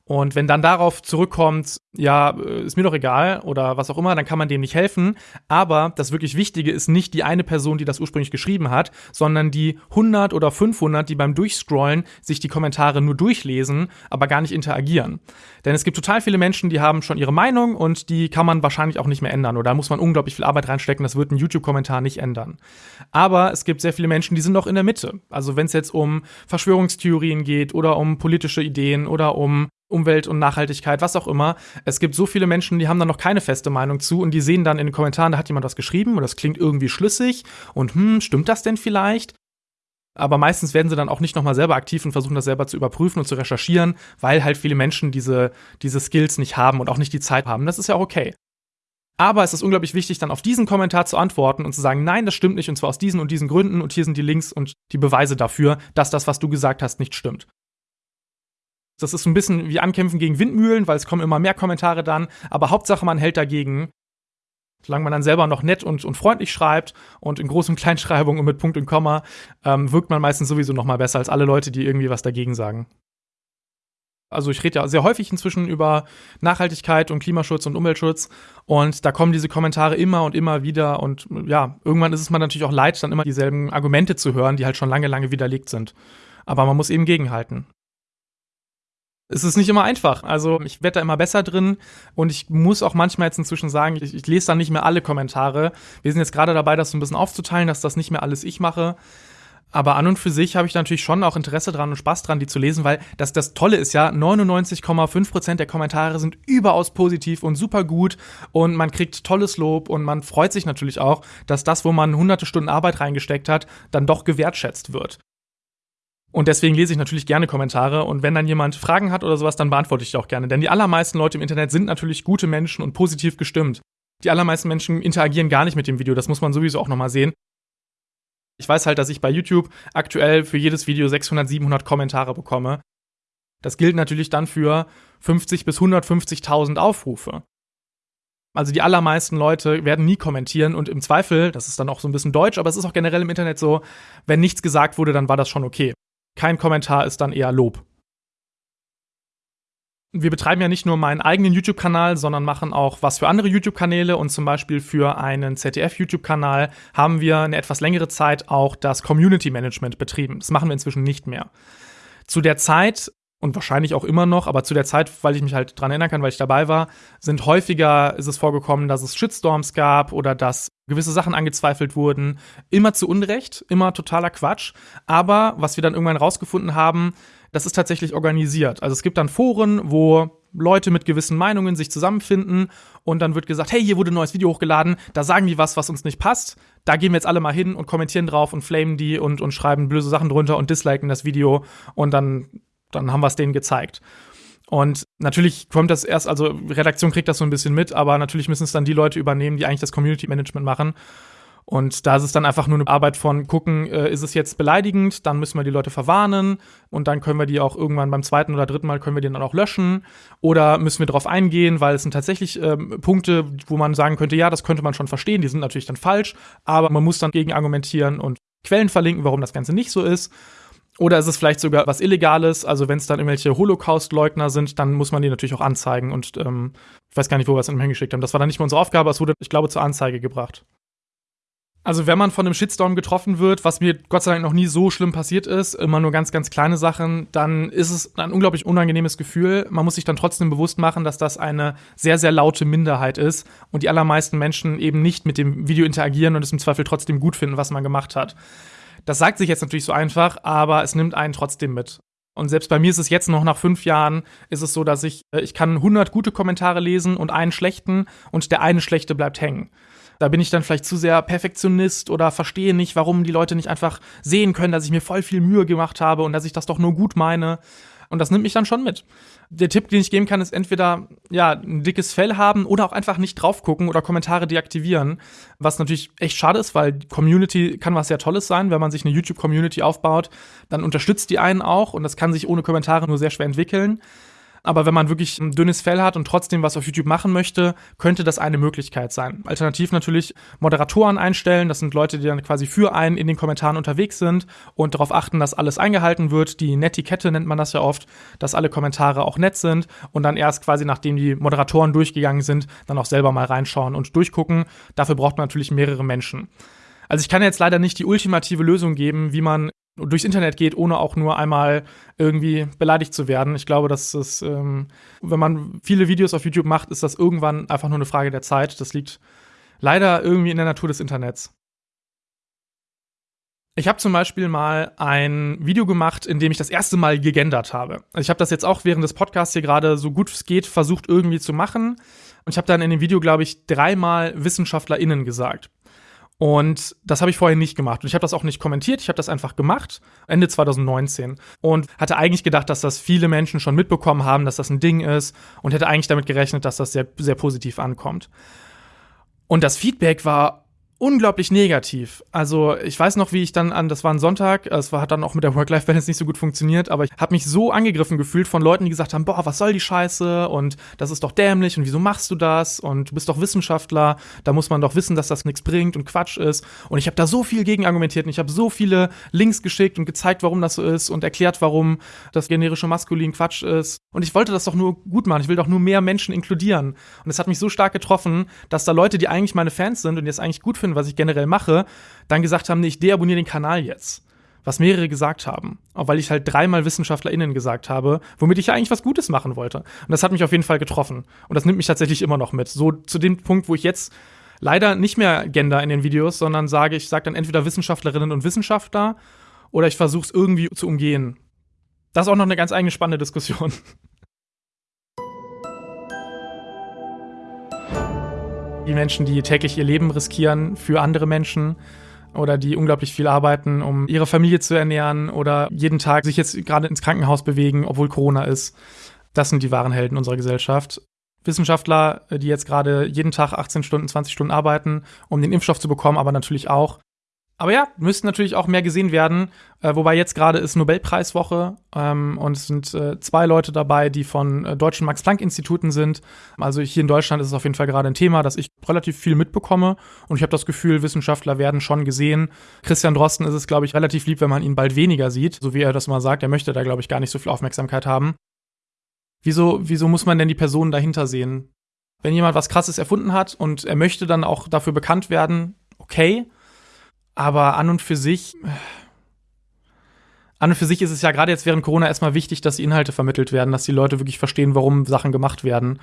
Und wenn dann darauf zurückkommt, ja, äh, ist mir doch egal oder was auch immer, dann kann man dem nicht helfen. Aber das wirklich Wichtige ist nicht die eine Person, die das ursprünglich geschrieben hat, sondern die 100 oder 500, die beim Durchscrollen sich die Kommentare nur durchlesen, aber gar nicht interagieren. Denn es gibt total viele Menschen, die haben schon ihre Meinung und die kann man wahrscheinlich auch nicht mehr ändern. Oder da muss man unglaublich viel Arbeit reinstecken, das wird ein YouTube-Kommentar nicht ändern. Aber es gibt sehr viele Menschen, die sind noch in der Mitte. Also wenn es jetzt um Verschwörungstheorien geht oder um politische Ideen oder um Umwelt und Nachhaltigkeit, was auch immer. Es gibt so viele Menschen, die haben da noch keine feste Meinung zu und die sehen dann in den Kommentaren, da hat jemand was geschrieben und das klingt irgendwie schlüssig und hm, stimmt das denn vielleicht? Aber meistens werden sie dann auch nicht nochmal selber aktiv und versuchen das selber zu überprüfen und zu recherchieren, weil halt viele Menschen diese, diese Skills nicht haben und auch nicht die Zeit haben. Das ist ja auch okay. Aber es ist unglaublich wichtig, dann auf diesen Kommentar zu antworten und zu sagen, nein, das stimmt nicht und zwar aus diesen und diesen Gründen und hier sind die Links und die Beweise dafür, dass das, was du gesagt hast, nicht stimmt. Das ist ein bisschen wie Ankämpfen gegen Windmühlen, weil es kommen immer mehr Kommentare dann. Aber Hauptsache, man hält dagegen. Solange man dann selber noch nett und, und freundlich schreibt und in großen Kleinschreibungen und mit Punkt und Komma, ähm, wirkt man meistens sowieso noch mal besser als alle Leute, die irgendwie was dagegen sagen. Also ich rede ja sehr häufig inzwischen über Nachhaltigkeit und Klimaschutz und Umweltschutz und da kommen diese Kommentare immer und immer wieder und ja, irgendwann ist es mir natürlich auch leid, dann immer dieselben Argumente zu hören, die halt schon lange, lange widerlegt sind. Aber man muss eben gegenhalten es ist nicht immer einfach. Also ich werde da immer besser drin und ich muss auch manchmal jetzt inzwischen sagen, ich, ich lese da nicht mehr alle Kommentare. Wir sind jetzt gerade dabei, das so ein bisschen aufzuteilen, dass das nicht mehr alles ich mache. Aber an und für sich habe ich natürlich schon auch Interesse dran und Spaß dran, die zu lesen, weil das, das Tolle ist ja, 99,5% der Kommentare sind überaus positiv und super gut und man kriegt tolles Lob und man freut sich natürlich auch, dass das, wo man hunderte Stunden Arbeit reingesteckt hat, dann doch gewertschätzt wird. Und deswegen lese ich natürlich gerne Kommentare und wenn dann jemand Fragen hat oder sowas, dann beantworte ich die auch gerne. Denn die allermeisten Leute im Internet sind natürlich gute Menschen und positiv gestimmt. Die allermeisten Menschen interagieren gar nicht mit dem Video, das muss man sowieso auch nochmal sehen. Ich weiß halt, dass ich bei YouTube aktuell für jedes Video 600, 700 Kommentare bekomme. Das gilt natürlich dann für 50 bis 150.000 Aufrufe. Also die allermeisten Leute werden nie kommentieren und im Zweifel, das ist dann auch so ein bisschen deutsch, aber es ist auch generell im Internet so, wenn nichts gesagt wurde, dann war das schon okay. Kein Kommentar ist dann eher Lob wir betreiben ja nicht nur meinen eigenen YouTube-Kanal, sondern machen auch was für andere YouTube-Kanäle und zum Beispiel für einen ZDF-YouTube-Kanal haben wir eine etwas längere Zeit auch das Community Management betrieben. Das machen wir inzwischen nicht mehr. Zu der Zeit und wahrscheinlich auch immer noch, aber zu der Zeit, weil ich mich halt dran erinnern kann, weil ich dabei war, sind häufiger ist es vorgekommen, dass es Shitstorms gab oder dass gewisse Sachen angezweifelt wurden. Immer zu Unrecht, immer totaler Quatsch. Aber was wir dann irgendwann rausgefunden haben, das ist tatsächlich organisiert. Also es gibt dann Foren, wo Leute mit gewissen Meinungen sich zusammenfinden und dann wird gesagt, hey, hier wurde ein neues Video hochgeladen, da sagen die was, was uns nicht passt. Da gehen wir jetzt alle mal hin und kommentieren drauf und flamen die und, und schreiben böse Sachen drunter und disliken das Video und dann, dann haben wir es denen gezeigt. Und natürlich kommt das erst, also Redaktion kriegt das so ein bisschen mit, aber natürlich müssen es dann die Leute übernehmen, die eigentlich das Community Management machen. Und da ist es dann einfach nur eine Arbeit von gucken, äh, ist es jetzt beleidigend, dann müssen wir die Leute verwarnen und dann können wir die auch irgendwann beim zweiten oder dritten Mal können wir die dann auch löschen oder müssen wir darauf eingehen, weil es sind tatsächlich ähm, Punkte, wo man sagen könnte, ja, das könnte man schon verstehen, die sind natürlich dann falsch, aber man muss dann gegen argumentieren und Quellen verlinken, warum das Ganze nicht so ist. Oder ist es vielleicht sogar was Illegales? Also wenn es dann irgendwelche Holocaust-Leugner sind, dann muss man die natürlich auch anzeigen. Und ähm, ich weiß gar nicht, wo wir es hingeschickt haben. Das war dann nicht mehr unsere Aufgabe, es wurde, ich glaube, zur Anzeige gebracht. Also wenn man von einem Shitstorm getroffen wird, was mir Gott sei Dank noch nie so schlimm passiert ist, immer nur ganz, ganz kleine Sachen, dann ist es ein unglaublich unangenehmes Gefühl. Man muss sich dann trotzdem bewusst machen, dass das eine sehr, sehr laute Minderheit ist und die allermeisten Menschen eben nicht mit dem Video interagieren und es im Zweifel trotzdem gut finden, was man gemacht hat. Das sagt sich jetzt natürlich so einfach, aber es nimmt einen trotzdem mit. Und selbst bei mir ist es jetzt noch nach fünf Jahren, ist es so, dass ich, äh, ich kann 100 gute Kommentare lesen und einen schlechten und der eine schlechte bleibt hängen. Da bin ich dann vielleicht zu sehr Perfektionist oder verstehe nicht, warum die Leute nicht einfach sehen können, dass ich mir voll viel Mühe gemacht habe und dass ich das doch nur gut meine. Und das nimmt mich dann schon mit. Der Tipp, den ich geben kann, ist entweder ja, ein dickes Fell haben oder auch einfach nicht drauf gucken oder Kommentare deaktivieren. Was natürlich echt schade ist, weil Community kann was sehr Tolles sein. Wenn man sich eine YouTube-Community aufbaut, dann unterstützt die einen auch und das kann sich ohne Kommentare nur sehr schwer entwickeln. Aber wenn man wirklich ein dünnes Fell hat und trotzdem was auf YouTube machen möchte, könnte das eine Möglichkeit sein. Alternativ natürlich Moderatoren einstellen. Das sind Leute, die dann quasi für einen in den Kommentaren unterwegs sind und darauf achten, dass alles eingehalten wird. Die Netiquette nennt man das ja oft, dass alle Kommentare auch nett sind und dann erst quasi nachdem die Moderatoren durchgegangen sind, dann auch selber mal reinschauen und durchgucken. Dafür braucht man natürlich mehrere Menschen. Also ich kann jetzt leider nicht die ultimative Lösung geben, wie man durchs Internet geht, ohne auch nur einmal irgendwie beleidigt zu werden. Ich glaube, dass es, ähm, wenn man viele Videos auf YouTube macht, ist das irgendwann einfach nur eine Frage der Zeit. Das liegt leider irgendwie in der Natur des Internets. Ich habe zum Beispiel mal ein Video gemacht, in dem ich das erste Mal gegendert habe. Also ich habe das jetzt auch während des Podcasts hier gerade so gut es geht versucht irgendwie zu machen. Und ich habe dann in dem Video, glaube ich, dreimal WissenschaftlerInnen gesagt. Und das habe ich vorher nicht gemacht. Und ich habe das auch nicht kommentiert, ich habe das einfach gemacht, Ende 2019. Und hatte eigentlich gedacht, dass das viele Menschen schon mitbekommen haben, dass das ein Ding ist. Und hätte eigentlich damit gerechnet, dass das sehr, sehr positiv ankommt. Und das Feedback war unglaublich negativ. Also ich weiß noch, wie ich dann an, das war ein Sonntag, es war, hat dann auch mit der Work-Life-Balance nicht so gut funktioniert, aber ich habe mich so angegriffen gefühlt von Leuten, die gesagt haben, boah, was soll die Scheiße und das ist doch dämlich und wieso machst du das und du bist doch Wissenschaftler, da muss man doch wissen, dass das nichts bringt und Quatsch ist. Und ich habe da so viel gegen argumentiert und ich habe so viele Links geschickt und gezeigt, warum das so ist und erklärt, warum das generische Maskulin Quatsch ist. Und ich wollte das doch nur gut machen, ich will doch nur mehr Menschen inkludieren. Und es hat mich so stark getroffen, dass da Leute, die eigentlich meine Fans sind und die es eigentlich gut finden, finden, was ich generell mache, dann gesagt haben, nee, ich deabonniere den Kanal jetzt. Was mehrere gesagt haben. Auch weil ich halt dreimal WissenschaftlerInnen gesagt habe, womit ich ja eigentlich was Gutes machen wollte. Und das hat mich auf jeden Fall getroffen. Und das nimmt mich tatsächlich immer noch mit. So zu dem Punkt, wo ich jetzt leider nicht mehr gender in den Videos, sondern sage, ich sage dann entweder Wissenschaftlerinnen und Wissenschaftler oder ich versuche es irgendwie zu umgehen. Das ist auch noch eine ganz eigene spannende Diskussion. Die Menschen, die täglich ihr Leben riskieren für andere Menschen oder die unglaublich viel arbeiten, um ihre Familie zu ernähren oder jeden Tag sich jetzt gerade ins Krankenhaus bewegen, obwohl Corona ist. Das sind die wahren Helden unserer Gesellschaft. Wissenschaftler, die jetzt gerade jeden Tag 18 Stunden, 20 Stunden arbeiten, um den Impfstoff zu bekommen, aber natürlich auch aber ja, müssten natürlich auch mehr gesehen werden. Äh, wobei jetzt gerade ist Nobelpreiswoche ähm, und es sind äh, zwei Leute dabei, die von äh, deutschen Max-Planck-Instituten sind. Also hier in Deutschland ist es auf jeden Fall gerade ein Thema, das ich relativ viel mitbekomme. Und ich habe das Gefühl, Wissenschaftler werden schon gesehen. Christian Drosten ist es, glaube ich, relativ lieb, wenn man ihn bald weniger sieht. So wie er das mal sagt, er möchte da, glaube ich, gar nicht so viel Aufmerksamkeit haben. Wieso, wieso muss man denn die Personen dahinter sehen? Wenn jemand was Krasses erfunden hat und er möchte dann auch dafür bekannt werden, okay. Aber an und für sich, an und für sich ist es ja gerade jetzt während Corona erstmal wichtig, dass die Inhalte vermittelt werden, dass die Leute wirklich verstehen, warum Sachen gemacht werden.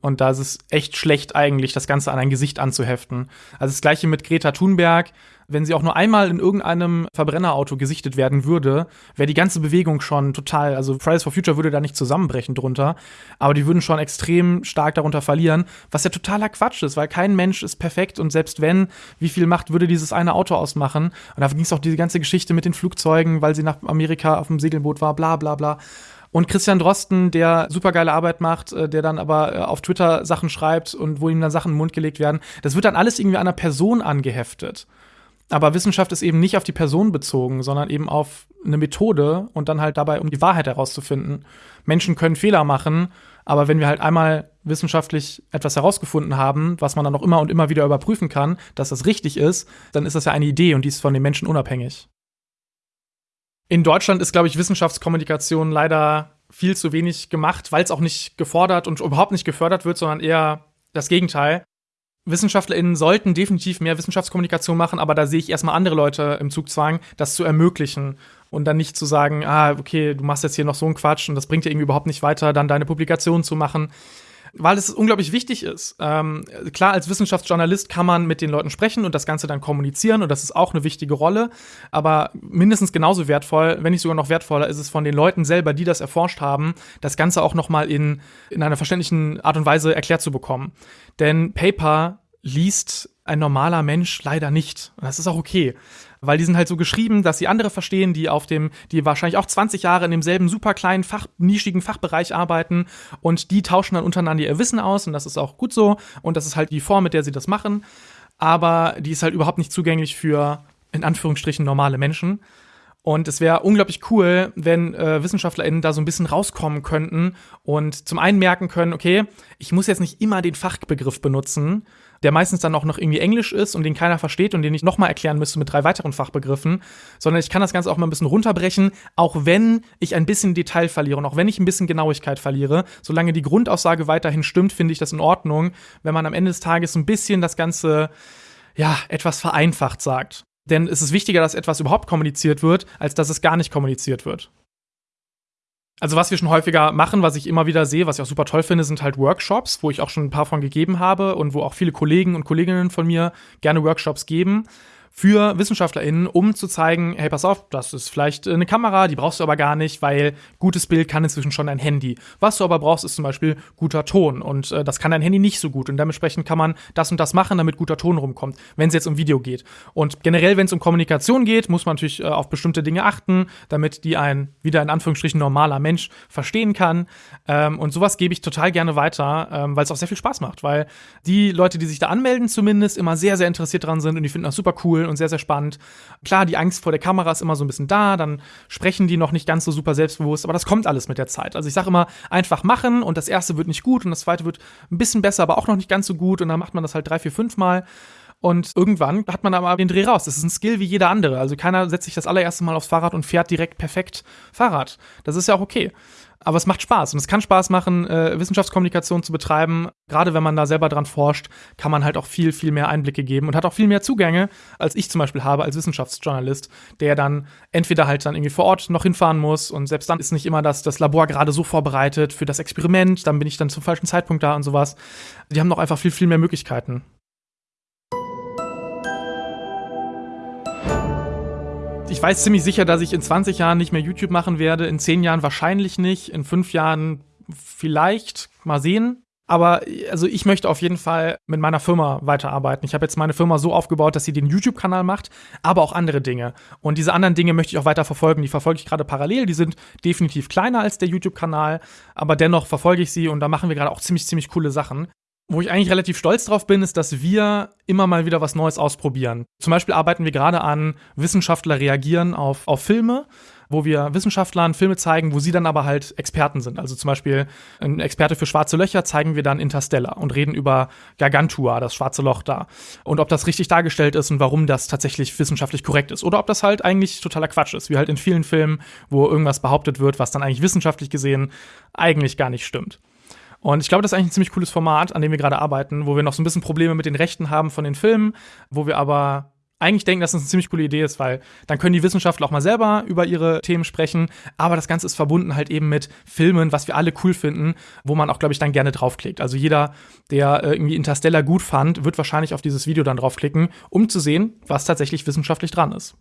Und da ist es echt schlecht eigentlich, das Ganze an ein Gesicht anzuheften. Also das gleiche mit Greta Thunberg. Wenn sie auch nur einmal in irgendeinem Verbrennerauto gesichtet werden würde, wäre die ganze Bewegung schon total, also Fridays for Future würde da nicht zusammenbrechen drunter, aber die würden schon extrem stark darunter verlieren, was ja totaler Quatsch ist, weil kein Mensch ist perfekt und selbst wenn, wie viel Macht würde dieses eine Auto ausmachen? Und da ging es auch diese ganze Geschichte mit den Flugzeugen, weil sie nach Amerika auf dem Segelboot war, bla bla bla. Und Christian Drosten, der super geile Arbeit macht, äh, der dann aber äh, auf Twitter Sachen schreibt und wo ihm dann Sachen in den Mund gelegt werden, das wird dann alles irgendwie einer Person angeheftet. Aber Wissenschaft ist eben nicht auf die Person bezogen, sondern eben auf eine Methode und dann halt dabei, um die Wahrheit herauszufinden. Menschen können Fehler machen, aber wenn wir halt einmal wissenschaftlich etwas herausgefunden haben, was man dann auch immer und immer wieder überprüfen kann, dass das richtig ist, dann ist das ja eine Idee und die ist von den Menschen unabhängig. In Deutschland ist, glaube ich, Wissenschaftskommunikation leider viel zu wenig gemacht, weil es auch nicht gefordert und überhaupt nicht gefördert wird, sondern eher das Gegenteil. WissenschaftlerInnen sollten definitiv mehr Wissenschaftskommunikation machen, aber da sehe ich erstmal andere Leute im Zugzwang, das zu ermöglichen und dann nicht zu sagen, ah, okay, du machst jetzt hier noch so einen Quatsch und das bringt dir irgendwie überhaupt nicht weiter, dann deine Publikation zu machen weil es unglaublich wichtig ist. Ähm, klar, als Wissenschaftsjournalist kann man mit den Leuten sprechen und das Ganze dann kommunizieren und das ist auch eine wichtige Rolle. Aber mindestens genauso wertvoll, wenn nicht sogar noch wertvoller, ist es von den Leuten selber, die das erforscht haben, das Ganze auch noch mal in, in einer verständlichen Art und Weise erklärt zu bekommen. Denn Paper liest ein normaler Mensch leider nicht. Und das ist auch okay weil die sind halt so geschrieben, dass sie andere verstehen, die auf dem, die wahrscheinlich auch 20 Jahre in demselben super kleinen Fach, nischigen Fachbereich arbeiten und die tauschen dann untereinander ihr Wissen aus und das ist auch gut so und das ist halt die Form, mit der sie das machen, aber die ist halt überhaupt nicht zugänglich für in Anführungsstrichen normale Menschen. Und es wäre unglaublich cool, wenn äh, WissenschaftlerInnen da so ein bisschen rauskommen könnten und zum einen merken können, okay, ich muss jetzt nicht immer den Fachbegriff benutzen, der meistens dann auch noch irgendwie Englisch ist und den keiner versteht und den ich nochmal erklären müsste mit drei weiteren Fachbegriffen, sondern ich kann das Ganze auch mal ein bisschen runterbrechen, auch wenn ich ein bisschen Detail verliere und auch wenn ich ein bisschen Genauigkeit verliere. Solange die Grundaussage weiterhin stimmt, finde ich das in Ordnung, wenn man am Ende des Tages ein bisschen das Ganze, ja, etwas vereinfacht sagt. Denn es ist wichtiger, dass etwas überhaupt kommuniziert wird, als dass es gar nicht kommuniziert wird. Also was wir schon häufiger machen, was ich immer wieder sehe, was ich auch super toll finde, sind halt Workshops, wo ich auch schon ein paar von gegeben habe und wo auch viele Kollegen und Kolleginnen von mir gerne Workshops geben für WissenschaftlerInnen, um zu zeigen, hey, pass auf, das ist vielleicht eine Kamera, die brauchst du aber gar nicht, weil gutes Bild kann inzwischen schon ein Handy. Was du aber brauchst, ist zum Beispiel guter Ton und äh, das kann dein Handy nicht so gut und dementsprechend kann man das und das machen, damit guter Ton rumkommt, wenn es jetzt um Video geht. Und generell, wenn es um Kommunikation geht, muss man natürlich äh, auf bestimmte Dinge achten, damit die ein, wieder in Anführungsstrichen, normaler Mensch verstehen kann. Ähm, und sowas gebe ich total gerne weiter, ähm, weil es auch sehr viel Spaß macht, weil die Leute, die sich da anmelden, zumindest immer sehr, sehr interessiert dran sind und die finden das super cool und sehr, sehr spannend. Klar, die Angst vor der Kamera ist immer so ein bisschen da, dann sprechen die noch nicht ganz so super selbstbewusst, aber das kommt alles mit der Zeit. Also ich sage immer, einfach machen und das erste wird nicht gut und das zweite wird ein bisschen besser, aber auch noch nicht ganz so gut und dann macht man das halt drei, vier, fünf Mal. Und irgendwann hat man aber den Dreh raus. Das ist ein Skill wie jeder andere. Also keiner setzt sich das allererste Mal aufs Fahrrad und fährt direkt perfekt Fahrrad. Das ist ja auch okay. Aber es macht Spaß und es kann Spaß machen, äh, Wissenschaftskommunikation zu betreiben. Gerade wenn man da selber dran forscht, kann man halt auch viel, viel mehr Einblicke geben und hat auch viel mehr Zugänge, als ich zum Beispiel habe als Wissenschaftsjournalist, der dann entweder halt dann irgendwie vor Ort noch hinfahren muss und selbst dann ist nicht immer das, das Labor gerade so vorbereitet für das Experiment, dann bin ich dann zum falschen Zeitpunkt da und sowas. Die haben noch einfach viel, viel mehr Möglichkeiten. Ich weiß ziemlich sicher, dass ich in 20 Jahren nicht mehr YouTube machen werde, in 10 Jahren wahrscheinlich nicht, in 5 Jahren vielleicht, mal sehen. Aber also ich möchte auf jeden Fall mit meiner Firma weiterarbeiten. Ich habe jetzt meine Firma so aufgebaut, dass sie den YouTube-Kanal macht, aber auch andere Dinge. Und diese anderen Dinge möchte ich auch weiter verfolgen. Die verfolge ich gerade parallel. Die sind definitiv kleiner als der YouTube-Kanal, aber dennoch verfolge ich sie und da machen wir gerade auch ziemlich, ziemlich coole Sachen. Wo ich eigentlich relativ stolz drauf bin, ist, dass wir immer mal wieder was Neues ausprobieren. Zum Beispiel arbeiten wir gerade an Wissenschaftler reagieren auf, auf Filme, wo wir Wissenschaftlern Filme zeigen, wo sie dann aber halt Experten sind. Also zum Beispiel ein Experte für schwarze Löcher zeigen wir dann Interstellar und reden über Gargantua, das schwarze Loch da. Und ob das richtig dargestellt ist und warum das tatsächlich wissenschaftlich korrekt ist. Oder ob das halt eigentlich totaler Quatsch ist, wie halt in vielen Filmen, wo irgendwas behauptet wird, was dann eigentlich wissenschaftlich gesehen eigentlich gar nicht stimmt. Und ich glaube, das ist eigentlich ein ziemlich cooles Format, an dem wir gerade arbeiten, wo wir noch so ein bisschen Probleme mit den Rechten haben von den Filmen, wo wir aber eigentlich denken, dass das eine ziemlich coole Idee ist, weil dann können die Wissenschaftler auch mal selber über ihre Themen sprechen, aber das Ganze ist verbunden halt eben mit Filmen, was wir alle cool finden, wo man auch, glaube ich, dann gerne draufklickt. Also jeder, der äh, irgendwie Interstellar gut fand, wird wahrscheinlich auf dieses Video dann draufklicken, um zu sehen, was tatsächlich wissenschaftlich dran ist.